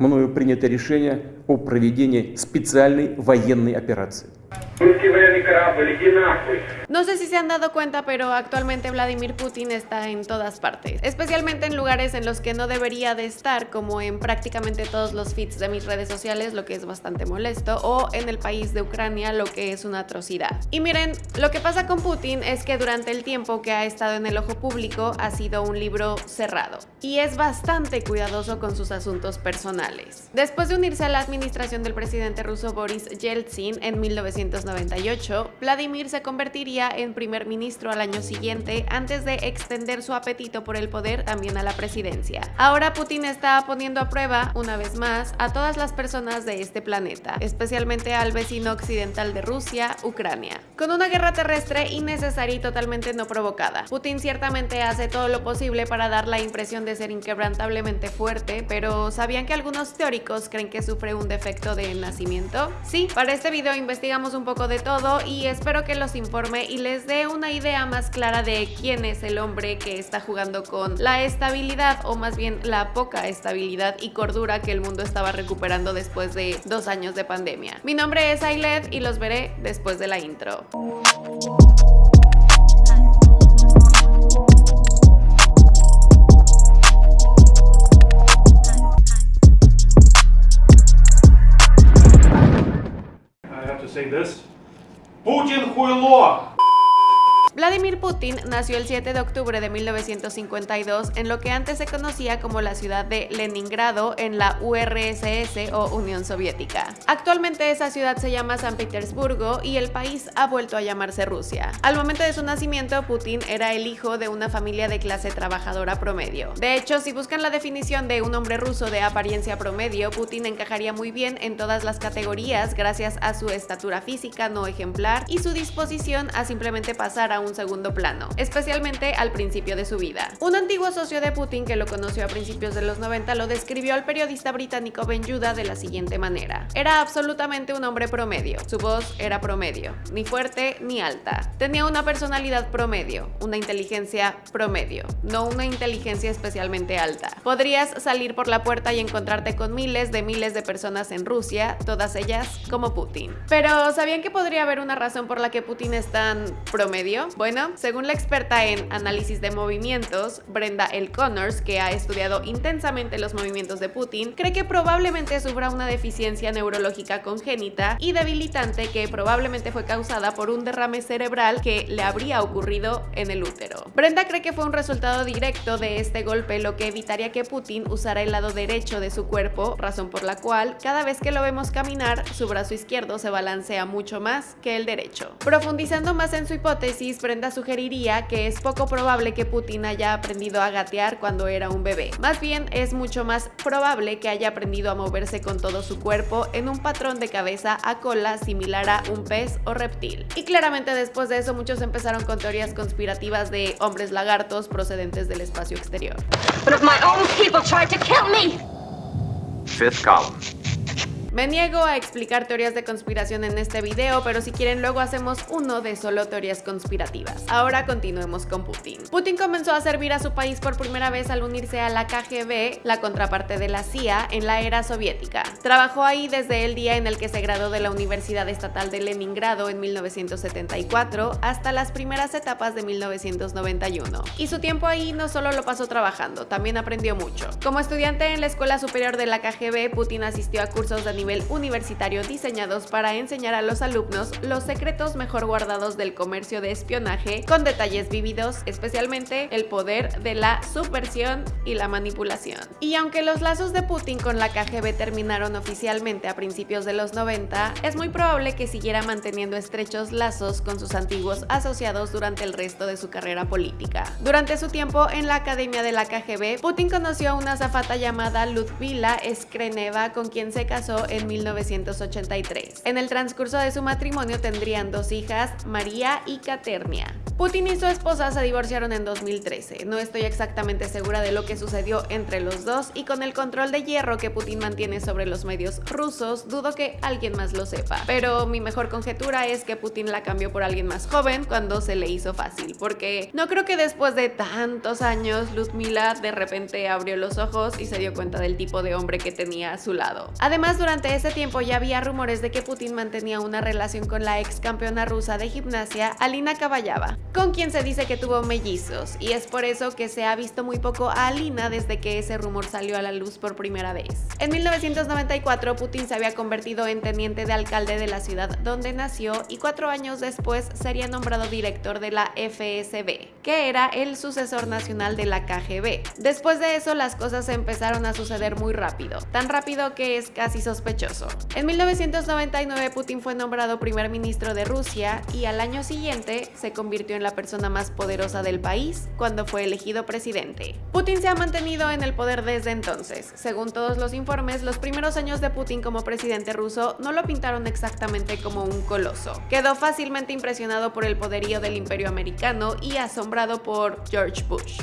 мною принято решение о проведении специальной военной операции. No sé si se han dado cuenta, pero actualmente Vladimir Putin está en todas partes, especialmente en lugares en los que no debería de estar, como en prácticamente todos los feeds de mis redes sociales, lo que es bastante molesto, o en el país de Ucrania, lo que es una atrocidad. Y miren, lo que pasa con Putin es que durante el tiempo que ha estado en el ojo público ha sido un libro cerrado, y es bastante cuidadoso con sus asuntos personales. Después de unirse a la administración del presidente ruso Boris Yeltsin en 1998, Vladimir se convertiría en primer ministro al año siguiente antes de extender su apetito por el poder también a la presidencia. Ahora Putin está poniendo a prueba, una vez más, a todas las personas de este planeta, especialmente al vecino occidental de Rusia, Ucrania. Con una guerra terrestre innecesaria y totalmente no provocada, Putin ciertamente hace todo lo posible para dar la impresión de ser inquebrantablemente fuerte, pero ¿sabían que algunos teóricos creen que sufre un defecto de nacimiento? Sí, para este video investigamos un poco de todo y espero que los informe y les dé una idea más clara de quién es el hombre que está jugando con la estabilidad o más bien la poca estabilidad y cordura que el mundo estaba recuperando después de dos años de pandemia. Mi nombre es Ailed y los veré después de la intro. Putin nació el 7 de octubre de 1952 en lo que antes se conocía como la ciudad de Leningrado en la URSS o Unión Soviética. Actualmente esa ciudad se llama San Petersburgo y el país ha vuelto a llamarse Rusia. Al momento de su nacimiento, Putin era el hijo de una familia de clase trabajadora promedio. De hecho, si buscan la definición de un hombre ruso de apariencia promedio, Putin encajaría muy bien en todas las categorías gracias a su estatura física no ejemplar y su disposición a simplemente pasar a un segundo plano, especialmente al principio de su vida. Un antiguo socio de Putin que lo conoció a principios de los 90 lo describió al periodista británico Ben Yuda de la siguiente manera. Era absolutamente un hombre promedio. Su voz era promedio, ni fuerte ni alta. Tenía una personalidad promedio, una inteligencia promedio, no una inteligencia especialmente alta. Podrías salir por la puerta y encontrarte con miles de miles de personas en Rusia, todas ellas como Putin. Pero ¿sabían que podría haber una razón por la que Putin es tan promedio? Bueno, según la experta en análisis de movimientos, Brenda L. Connors, que ha estudiado intensamente los movimientos de Putin, cree que probablemente sufra una deficiencia neurológica congénita y debilitante que probablemente fue causada por un derrame cerebral que le habría ocurrido en el útero. Brenda cree que fue un resultado directo de este golpe lo que evitaría que Putin usara el lado derecho de su cuerpo, razón por la cual cada vez que lo vemos caminar, su brazo izquierdo se balancea mucho más que el derecho. Profundizando más en su hipótesis, Brenda sugeriría que es poco probable que Putin haya aprendido a gatear cuando era un bebé. Más bien es mucho más probable que haya aprendido a moverse con todo su cuerpo en un patrón de cabeza a cola similar a un pez o reptil. Y claramente después de eso muchos empezaron con teorías conspirativas de hombres lagartos procedentes del espacio exterior. Fifth column. Me niego a explicar teorías de conspiración en este video, pero si quieren luego hacemos uno de solo teorías conspirativas. Ahora continuemos con Putin. Putin comenzó a servir a su país por primera vez al unirse a la KGB, la contraparte de la CIA, en la era soviética. Trabajó ahí desde el día en el que se graduó de la Universidad Estatal de Leningrado en 1974 hasta las primeras etapas de 1991. Y su tiempo ahí no solo lo pasó trabajando, también aprendió mucho. Como estudiante en la Escuela Superior de la KGB, Putin asistió a cursos de nivel universitario diseñados para enseñar a los alumnos los secretos mejor guardados del comercio de espionaje con detalles vívidos, especialmente el poder de la subversión y la manipulación. Y aunque los lazos de Putin con la KGB terminaron oficialmente a principios de los 90, es muy probable que siguiera manteniendo estrechos lazos con sus antiguos asociados durante el resto de su carrera política. Durante su tiempo en la academia de la KGB, Putin conoció a una azafata llamada Ludmila Skreneva con quien se casó en 1983. En el transcurso de su matrimonio tendrían dos hijas, María y Caternia. Putin y su esposa se divorciaron en 2013. No estoy exactamente segura de lo que sucedió entre los dos y con el control de hierro que Putin mantiene sobre los medios rusos, dudo que alguien más lo sepa. Pero mi mejor conjetura es que Putin la cambió por alguien más joven cuando se le hizo fácil, porque no creo que después de tantos años Luzmila de repente abrió los ojos y se dio cuenta del tipo de hombre que tenía a su lado. Además, durante ese tiempo ya había rumores de que Putin mantenía una relación con la ex campeona rusa de gimnasia, Alina Kabayava, con quien se dice que tuvo mellizos, y es por eso que se ha visto muy poco a Alina desde que ese rumor salió a la luz por primera vez. En 1994, Putin se había convertido en teniente de alcalde de la ciudad donde nació y cuatro años después sería nombrado director de la FSB, que era el sucesor nacional de la KGB. Después de eso, las cosas empezaron a suceder muy rápido, tan rápido que es casi sospechoso. En 1999, Putin fue nombrado primer ministro de Rusia y al año siguiente se convirtió en la persona más poderosa del país cuando fue elegido presidente. Putin se ha mantenido en el poder desde entonces. Según todos los informes, los primeros años de Putin como presidente ruso no lo pintaron exactamente como un coloso. Quedó fácilmente impresionado por el poderío del imperio americano y asombrado por George Bush.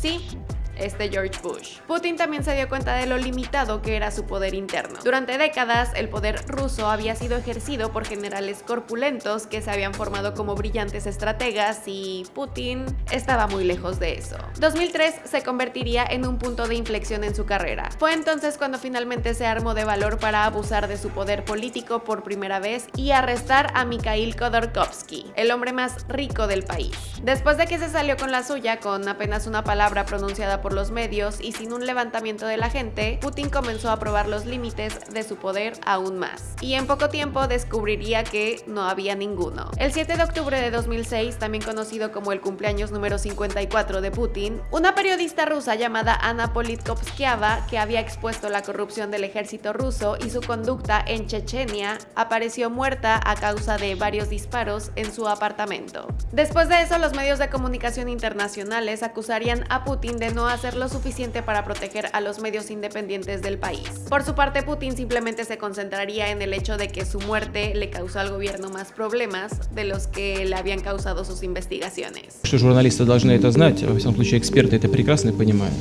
Sí, este George Bush. Putin también se dio cuenta de lo limitado que era su poder interno. Durante décadas, el poder ruso había sido ejercido por generales corpulentos que se habían formado como brillantes estrategas y Putin estaba muy lejos de eso. 2003 se convertiría en un punto de inflexión en su carrera. Fue entonces cuando finalmente se armó de valor para abusar de su poder político por primera vez y arrestar a Mikhail Khodorkovsky, el hombre más rico del país. Después de que se salió con la suya con apenas una palabra pronunciada por los medios y sin un levantamiento de la gente, Putin comenzó a probar los límites de su poder aún más. Y en poco tiempo descubriría que no había ninguno. El 7 de octubre de 2006, también conocido como el cumpleaños número 54 de Putin, una periodista rusa llamada Ana Politkovskaya, que había expuesto la corrupción del ejército ruso y su conducta en Chechenia, apareció muerta a causa de varios disparos en su apartamento. Después de eso, los medios de comunicación internacionales acusarían a Putin de no hacer hacer lo suficiente para proteger a los medios independientes del país. Por su parte, Putin simplemente se concentraría en el hecho de que su muerte le causó al gobierno más problemas de los que le habían causado sus investigaciones. Что журналисты должны это знать, во всяком случае эксперты это прекрасно понимают.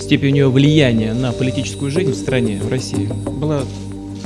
Степень у него влияния на политическую жизнь в стране, в России, была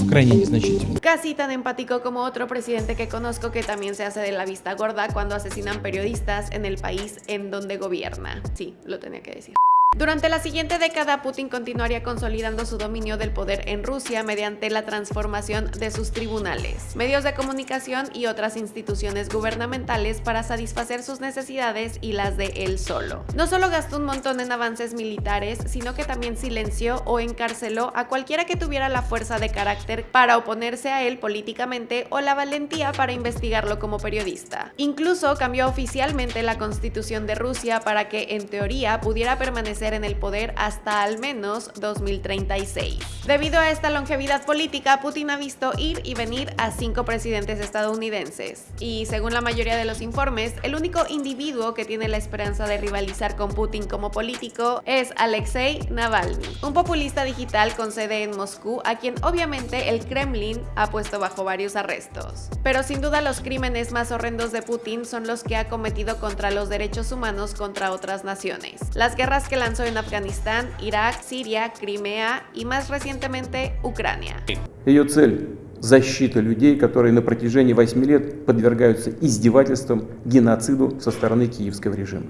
крайне незначительна. Casi tan empático como otro presidente que conozco que también se hace de la vista gorda cuando asesinan periodistas en el país en donde gobierna. Sí, lo tenía que decir. Durante la siguiente década, Putin continuaría consolidando su dominio del poder en Rusia mediante la transformación de sus tribunales, medios de comunicación y otras instituciones gubernamentales para satisfacer sus necesidades y las de él solo. No solo gastó un montón en avances militares, sino que también silenció o encarceló a cualquiera que tuviera la fuerza de carácter para oponerse a él políticamente o la valentía para investigarlo como periodista. Incluso cambió oficialmente la constitución de Rusia para que, en teoría, pudiera permanecer en el poder hasta al menos 2036. Debido a esta longevidad política, Putin ha visto ir y venir a cinco presidentes estadounidenses. Y según la mayoría de los informes, el único individuo que tiene la esperanza de rivalizar con Putin como político es Alexei Navalny, un populista digital con sede en Moscú, a quien obviamente el Kremlin ha puesto bajo varios arrestos. Pero sin duda los crímenes más horrendos de Putin son los que ha cometido contra los derechos humanos contra otras naciones. Las guerras que lanzó en Afganistán, Irak, Siria, Crimea y más recientemente Ucrania. Ее цель – защита людей, которые на протяжении 8 лет подвергаются издевательствам, геноциду со стороны киевского режима.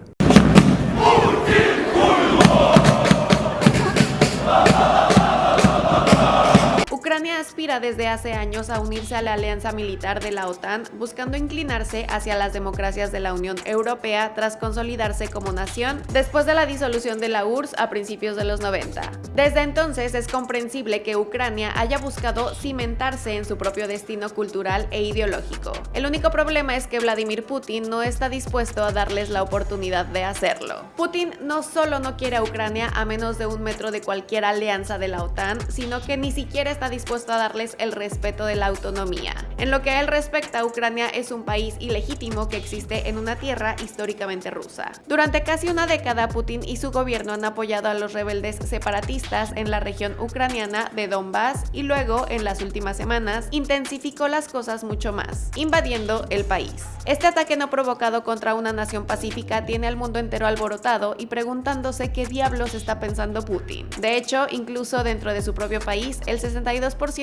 Aspira desde hace años a unirse a la alianza militar de la OTAN, buscando inclinarse hacia las democracias de la Unión Europea tras consolidarse como nación después de la disolución de la URSS a principios de los 90. Desde entonces es comprensible que Ucrania haya buscado cimentarse en su propio destino cultural e ideológico. El único problema es que Vladimir Putin no está dispuesto a darles la oportunidad de hacerlo. Putin no solo no quiere a Ucrania a menos de un metro de cualquier alianza de la OTAN, sino que ni siquiera está dispuesto a darles el respeto de la autonomía. En lo que a él respecta, Ucrania es un país ilegítimo que existe en una tierra históricamente rusa. Durante casi una década, Putin y su gobierno han apoyado a los rebeldes separatistas en la región ucraniana de Donbass y luego, en las últimas semanas, intensificó las cosas mucho más, invadiendo el país. Este ataque no provocado contra una nación pacífica tiene al mundo entero alborotado y preguntándose qué diablos está pensando Putin. De hecho, incluso dentro de su propio país, el 62%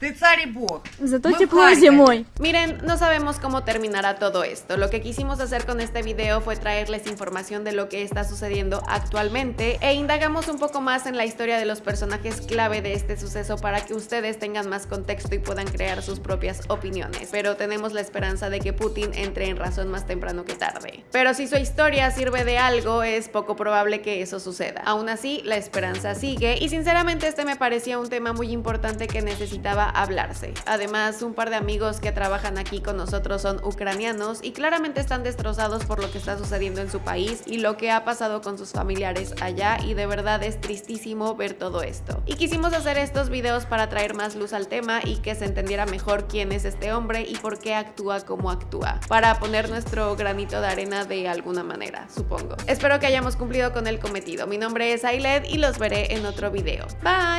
Ты царь и бог. Зато Мы в тепло Харькове. зимой. Miren, no sabemos cómo terminará todo esto. Lo que quisimos hacer con este video fue traerles información de lo que está sucediendo actualmente e indagamos un poco más en la historia de los personajes clave de este suceso para que ustedes tengan más contexto y puedan crear sus propias opiniones. Pero tenemos la esperanza de que Putin entre en razón más temprano que tarde. Pero si su historia sirve de algo, es poco probable que eso suceda. Aún así, la esperanza sigue y sinceramente este me parecía un tema muy importante que necesitaba hablarse. Además, un par de amigos que trabajan aquí con nosotros son ucranianos y claramente están destrozados por lo que está sucediendo en su país y lo que ha pasado con sus familiares allá y de verdad es tristísimo ver todo esto. Y quisimos hacer estos videos para traer más luz al tema y que se entendiera mejor quién es este hombre y por qué actúa como actúa, para poner nuestro granito de arena de alguna manera, supongo. Espero que hayamos cumplido con el cometido. Mi nombre es Ailed y los veré en otro video. Bye!